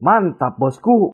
Mantap bosku.